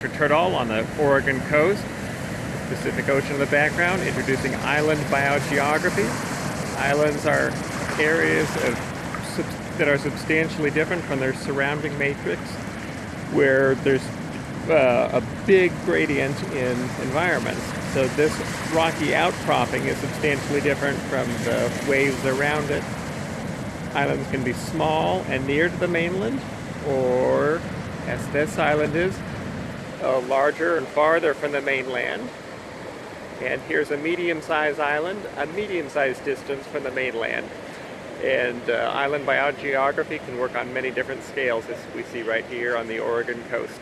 Turtle on the Oregon coast, Pacific Ocean in the background, introducing island biogeography. Islands are areas of, that are substantially different from their surrounding matrix, where there's uh, a big gradient in environments. So this rocky outcropping is substantially different from the waves around it. Islands can be small and near to the mainland, or as this island is, uh, larger and farther from the mainland. And here's a medium-sized island, a medium-sized distance from the mainland. And uh, island biogeography can work on many different scales as we see right here on the Oregon coast.